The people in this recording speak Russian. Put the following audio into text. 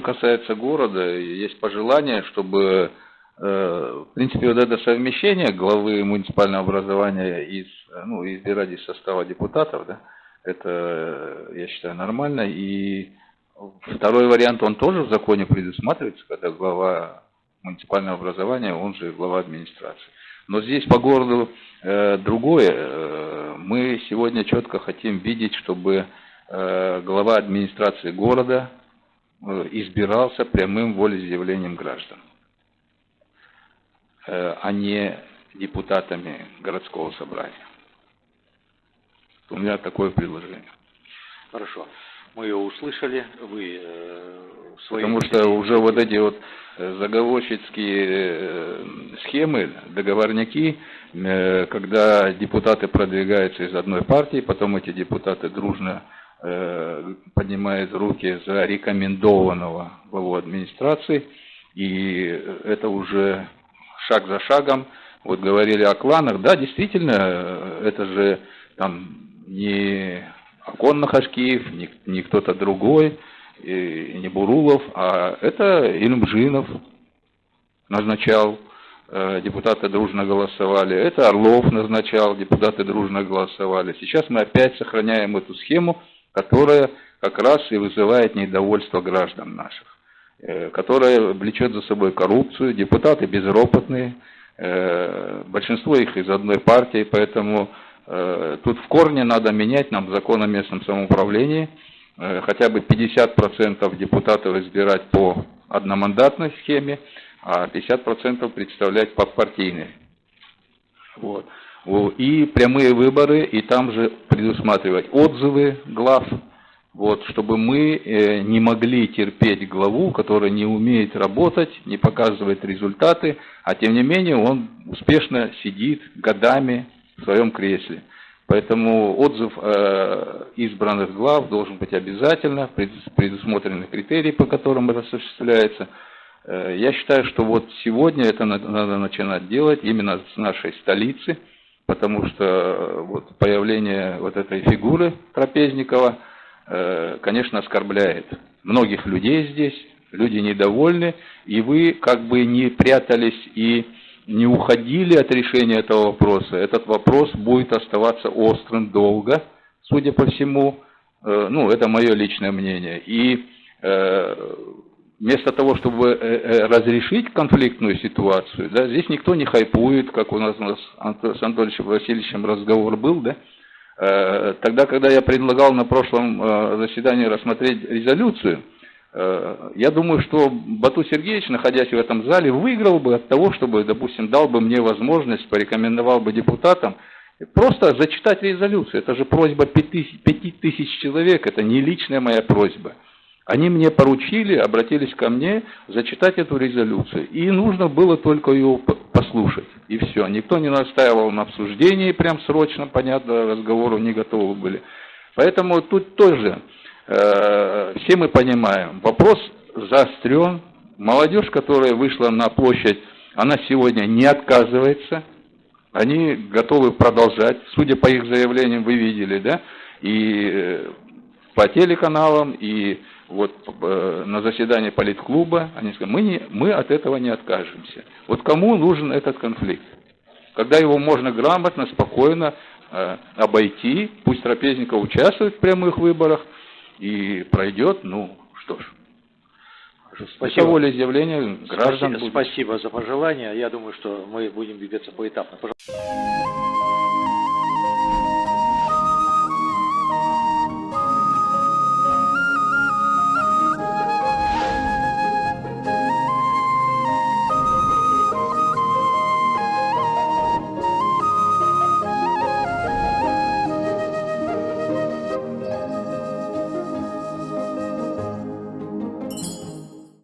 касается города, есть пожелание, чтобы, э, в принципе, вот это совмещение главы муниципального образования из, ну, избирать из состава депутатов, да, это, я считаю, нормально. И второй вариант, он тоже в законе предусматривается, когда глава муниципального образования, он же глава администрации. Но здесь по городу э, другое. Э, мы сегодня четко хотим видеть, чтобы э, глава администрации города э, избирался прямым волеизъявлением граждан, э, а не депутатами городского собрания. У меня такое предложение. Хорошо. Мы ее услышали, вы э, свои... Потому что уже вот эти вот э, заговорщицкие э, схемы, договорники, э, когда депутаты продвигаются из одной партии, потом эти депутаты дружно э, поднимают руки за рекомендованного главу администрации, и это уже шаг за шагом. Вот говорили о кланах, да, действительно, это же там не Акон Нахашкиев, не, не кто-то другой, и не Бурулов, а это Илюмжинов назначал, э, депутаты дружно голосовали, это Орлов назначал, депутаты дружно голосовали. Сейчас мы опять сохраняем эту схему, которая как раз и вызывает недовольство граждан наших, э, которая влечет за собой коррупцию, депутаты безропотные, э, большинство их из одной партии, поэтому Э, тут в корне надо менять нам закон о местном самоуправлении, хотя бы 50% депутатов избирать по одномандатной схеме, а 50% представлять по партийной. И прямые выборы, и там же предусматривать отзывы глав, вот, чтобы мы э, не могли терпеть главу, которая не умеет работать, не показывает результаты, а тем не менее он успешно сидит годами в своем кресле. Поэтому отзыв э, избранных глав должен быть обязательно, предусмотрены критерии, по которым это осуществляется. Э, я считаю, что вот сегодня это надо начинать делать именно с нашей столицы, потому что э, вот появление вот этой фигуры Трапезникова, э, конечно, оскорбляет многих людей здесь, люди недовольны, и вы как бы не прятались и не уходили от решения этого вопроса, этот вопрос будет оставаться острым долго, судя по всему. Э, ну, это мое личное мнение. И вместо того, чтобы э, разрешить конфликтную ситуацию, да, здесь никто не хайпует, как у нас, с Анатольевичем Васильевичем разговор был, да, тогда, когда я предлагал на прошлом заседании рассмотреть резолюцию, Э, я думаю, что Бату Сергеевич, находясь в этом зале, выиграл бы от того, чтобы, допустим, дал бы мне возможность, порекомендовал бы депутатам просто зачитать резолюцию. Это же просьба пяти тысяч человек, это не личная моя просьба. Они мне поручили, обратились ко мне зачитать эту резолюцию. И нужно было только ее послушать. И все. Никто не настаивал на обсуждении прям срочно, понятно, разговору не готовы были. Поэтому тут тоже Э, все мы понимаем, вопрос заострен. Молодежь, которая вышла на площадь, она сегодня не отказывается. Они готовы продолжать. Судя по их заявлениям, вы видели, да? И э, по телеканалам, и вот э, на заседании политклуба, они сказали, мы, не, мы от этого не откажемся. Вот кому нужен этот конфликт? Когда его можно грамотно, спокойно э, обойти, пусть Трапезников участвует в прямых выборах, и пройдет, ну что ж. Спасибо. Это волеизъявление граждан. Спасибо, спасибо за пожелания. Я думаю, что мы будем двигаться поэтапно. Пожалуйста.